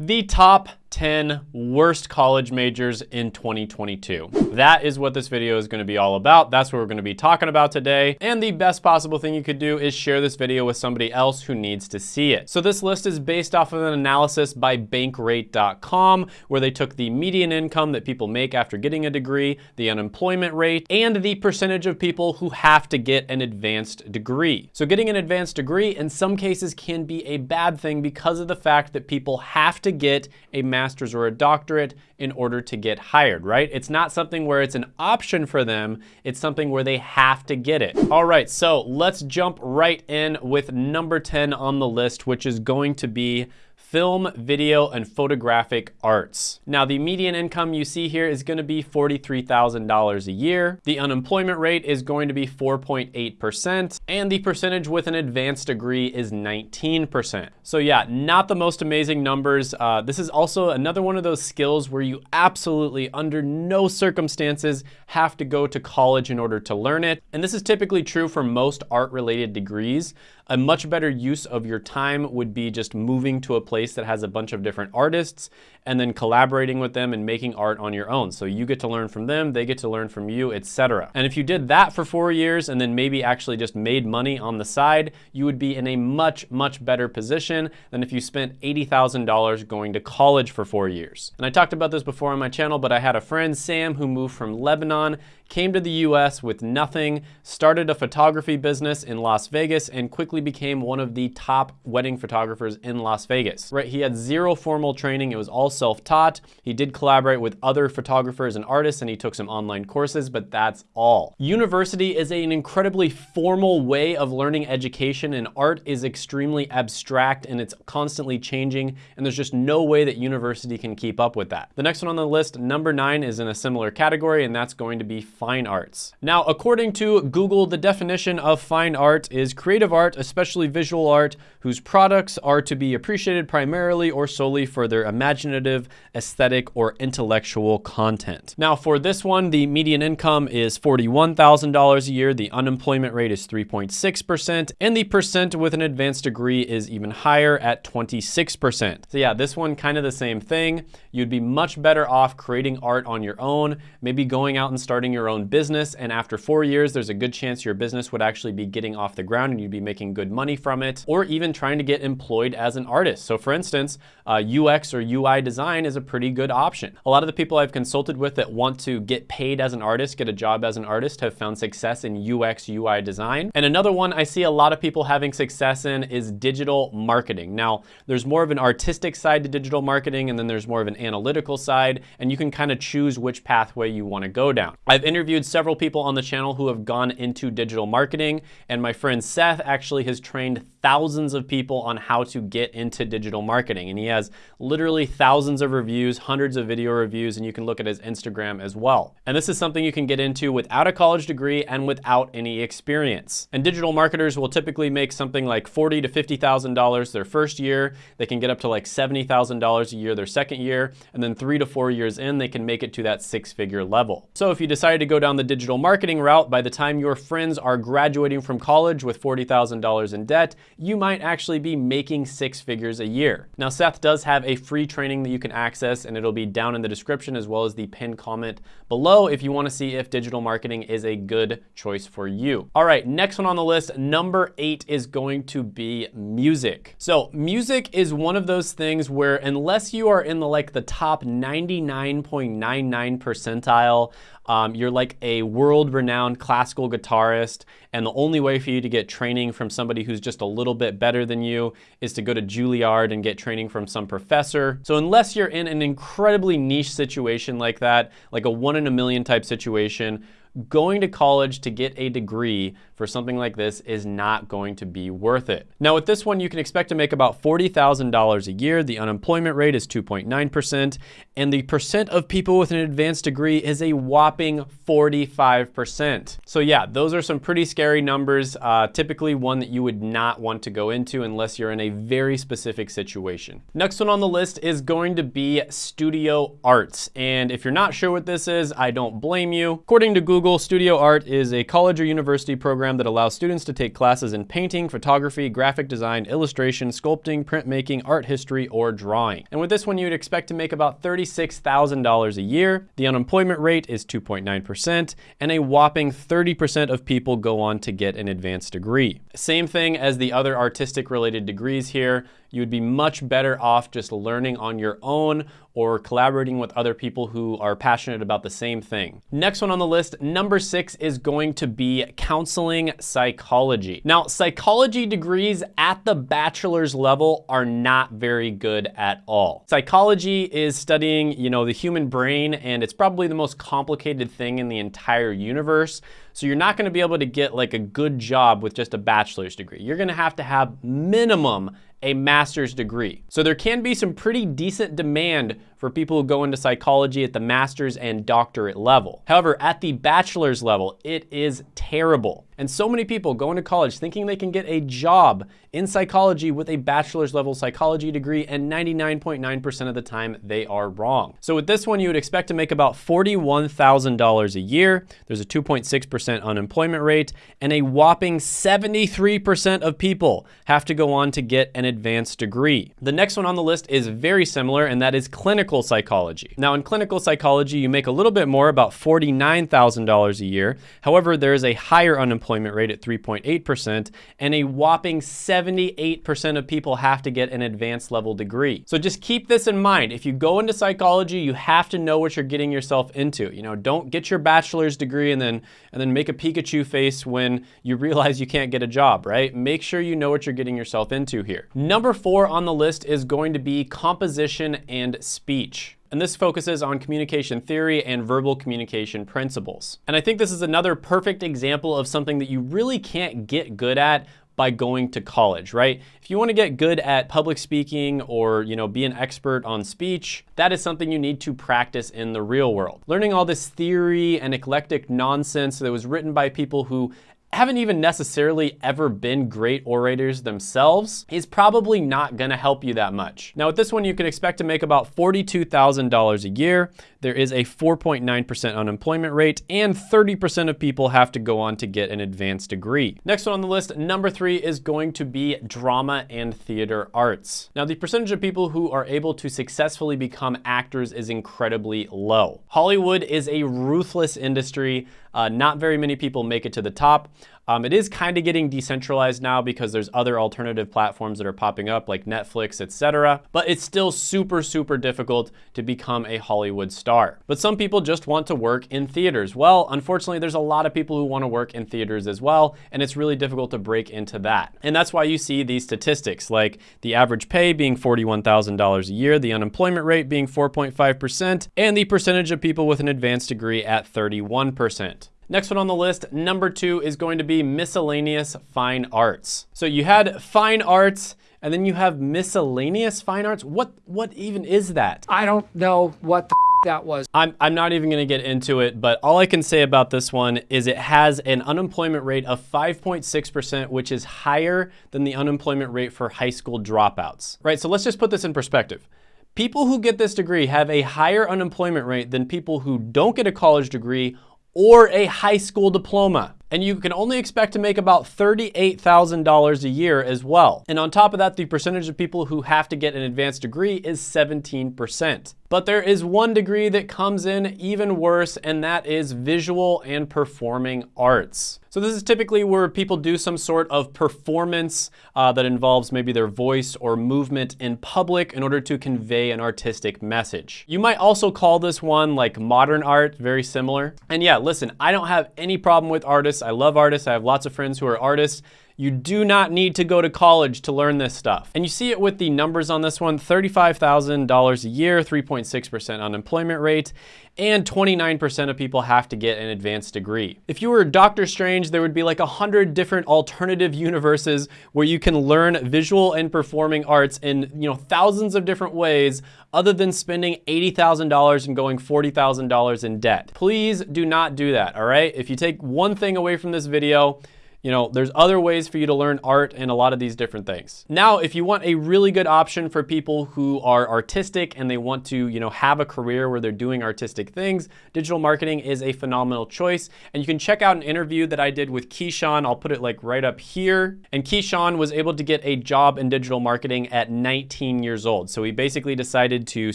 The top 10 worst college majors in 2022. That is what this video is going to be all about. That's what we're going to be talking about today. And the best possible thing you could do is share this video with somebody else who needs to see it. So this list is based off of an analysis by bankrate.com where they took the median income that people make after getting a degree, the unemployment rate, and the percentage of people who have to get an advanced degree. So getting an advanced degree in some cases can be a bad thing because of the fact that people have to get a master's or a doctorate in order to get hired, right? It's not something where it's an option for them, it's something where they have to get it. All right, so let's jump right in with number 10 on the list, which is going to be film, video, and photographic arts. Now, the median income you see here is gonna be $43,000 a year. The unemployment rate is going to be 4.8%, and the percentage with an advanced degree is 19%. So yeah, not the most amazing numbers. Uh, this is also another one of those skills where you absolutely, under no circumstances, have to go to college in order to learn it. And this is typically true for most art-related degrees. A much better use of your time would be just moving to a place that has a bunch of different artists and then collaborating with them and making art on your own. So you get to learn from them, they get to learn from you, etc. And if you did that for four years and then maybe actually just made money on the side, you would be in a much, much better position than if you spent $80,000 going to college for four years. And I talked about this before on my channel, but I had a friend, Sam, who moved from Lebanon came to the US with nothing, started a photography business in Las Vegas, and quickly became one of the top wedding photographers in Las Vegas. Right, he had zero formal training, it was all self-taught. He did collaborate with other photographers and artists, and he took some online courses, but that's all. University is an incredibly formal way of learning education, and art is extremely abstract, and it's constantly changing, and there's just no way that university can keep up with that. The next one on the list, number nine, is in a similar category, and that's going to be fine arts. Now, according to Google, the definition of fine art is creative art, especially visual art, whose products are to be appreciated primarily or solely for their imaginative, aesthetic, or intellectual content. Now, for this one, the median income is $41,000 a year, the unemployment rate is 3.6%, and the percent with an advanced degree is even higher at 26%. So yeah, this one kind of the same thing. You'd be much better off creating art on your own, maybe going out and starting your own business. And after four years, there's a good chance your business would actually be getting off the ground and you'd be making good money from it, or even trying to get employed as an artist. So for instance, uh, UX or UI design is a pretty good option. A lot of the people I've consulted with that want to get paid as an artist, get a job as an artist, have found success in UX, UI design. And another one I see a lot of people having success in is digital marketing. Now, there's more of an artistic side to digital marketing, and then there's more of an analytical side, and you can kind of choose which pathway you want to go down. I've interviewed several people on the channel who have gone into digital marketing, and my friend Seth actually has trained thousands of people on how to get into digital marketing. And he has literally thousands of reviews, hundreds of video reviews, and you can look at his Instagram as well. And this is something you can get into without a college degree and without any experience. And digital marketers will typically make something like forty to $50,000 their first year. They can get up to like $70,000 a year their second year, and then three to four years in, they can make it to that six figure level. So if you decide to go down the digital marketing route, by the time your friends are graduating from college with $40,000 in debt, you might actually be making six figures a year. Now, Seth does have a free training that you can access and it'll be down in the description as well as the pinned comment below if you wanna see if digital marketing is a good choice for you. All right, next one on the list, number eight is going to be music. So music is one of those things where unless you are in the like the top 99.99 percentile um, you're like a world-renowned classical guitarist, and the only way for you to get training from somebody who's just a little bit better than you is to go to Juilliard and get training from some professor. So unless you're in an incredibly niche situation like that, like a one in a million type situation, going to college to get a degree for something like this is not going to be worth it. Now with this one, you can expect to make about $40,000 a year. The unemployment rate is 2.9%, and the percent of people with an advanced degree is a whopping 45%. So yeah, those are some pretty scary numbers, uh, typically one that you would not want to go into unless you're in a very specific situation. Next one on the list is going to be studio arts. And if you're not sure what this is, I don't blame you. According to Google, Google, Studio Art is a college or university program that allows students to take classes in painting, photography, graphic design, illustration, sculpting, printmaking, art history, or drawing. And with this one, you'd expect to make about $36,000 a year. The unemployment rate is 2.9%, and a whopping 30% of people go on to get an advanced degree. Same thing as the other artistic related degrees here you would be much better off just learning on your own or collaborating with other people who are passionate about the same thing. Next one on the list, number six is going to be counseling psychology. Now, psychology degrees at the bachelor's level are not very good at all. Psychology is studying, you know, the human brain, and it's probably the most complicated thing in the entire universe. So you're not gonna be able to get like a good job with just a bachelor's degree. You're gonna have to have minimum a master's degree. So there can be some pretty decent demand for people who go into psychology at the master's and doctorate level. However, at the bachelor's level, it is terrible. And so many people go into college thinking they can get a job in psychology with a bachelor's level psychology degree, and 99.9% of the time they are wrong. So with this one, you would expect to make about $41,000 a year. There's a 2.6% unemployment rate, and a whopping 73% of people have to go on to get an advanced degree. The next one on the list is very similar, and that is clinical psychology. Now in clinical psychology, you make a little bit more, about $49,000 a year. However, there is a higher unemployment rate at 3.8%, and a whopping 78% of people have to get an advanced level degree. So just keep this in mind. If you go into psychology, you have to know what you're getting yourself into. You know, don't get your bachelor's degree and then and then make a Pikachu face when you realize you can't get a job, right? Make sure you know what you're getting yourself into here. Number four on the list is going to be composition and speech and this focuses on communication theory and verbal communication principles. And I think this is another perfect example of something that you really can't get good at by going to college, right? If you want to get good at public speaking or, you know, be an expert on speech, that is something you need to practice in the real world. Learning all this theory and eclectic nonsense that was written by people who haven't even necessarily ever been great orators themselves is probably not gonna help you that much. Now with this one, you can expect to make about $42,000 a year. There is a 4.9% unemployment rate and 30% of people have to go on to get an advanced degree. Next one on the list, number three is going to be drama and theater arts. Now the percentage of people who are able to successfully become actors is incredibly low. Hollywood is a ruthless industry. Uh, not very many people make it to the top. Um, it is kind of getting decentralized now because there's other alternative platforms that are popping up like Netflix, etc. But it's still super, super difficult to become a Hollywood star. But some people just want to work in theaters. Well, unfortunately, there's a lot of people who want to work in theaters as well, and it's really difficult to break into that. And that's why you see these statistics like the average pay being $41,000 a year, the unemployment rate being 4.5%, and the percentage of people with an advanced degree at 31%. Next one on the list, number two is going to be miscellaneous fine arts. So you had fine arts, and then you have miscellaneous fine arts. What what even is that? I don't know what the that was. I'm, I'm not even gonna get into it, but all I can say about this one is it has an unemployment rate of 5.6%, which is higher than the unemployment rate for high school dropouts, right? So let's just put this in perspective. People who get this degree have a higher unemployment rate than people who don't get a college degree or a high school diploma and you can only expect to make about $38,000 a year as well. And on top of that, the percentage of people who have to get an advanced degree is 17%. But there is one degree that comes in even worse, and that is visual and performing arts. So this is typically where people do some sort of performance uh, that involves maybe their voice or movement in public in order to convey an artistic message. You might also call this one like modern art, very similar. And yeah, listen, I don't have any problem with artists artists. I love artists. I have lots of friends who are artists. You do not need to go to college to learn this stuff. And you see it with the numbers on this one, $35,000 a year, 3.6% unemployment rate, and 29% of people have to get an advanced degree. If you were Doctor Strange, there would be like a hundred different alternative universes where you can learn visual and performing arts in you know thousands of different ways other than spending $80,000 and going $40,000 in debt. Please do not do that, all right? If you take one thing away from this video, You know, there's other ways for you to learn art and a lot of these different things. Now, if you want a really good option for people who are artistic and they want to, you know, have a career where they're doing artistic things, digital marketing is a phenomenal choice. And you can check out an interview that I did with Keyshawn. I'll put it like right up here. And Keyshawn was able to get a job in digital marketing at 19 years old. So he basically decided to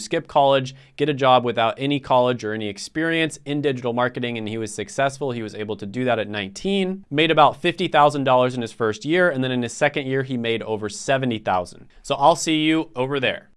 skip college, get a job without any college or any experience in digital marketing, and he was successful. He was able to do that at 19, made about 50 $50,000 in his first year, and then in his second year, he made over 70,000. So I'll see you over there.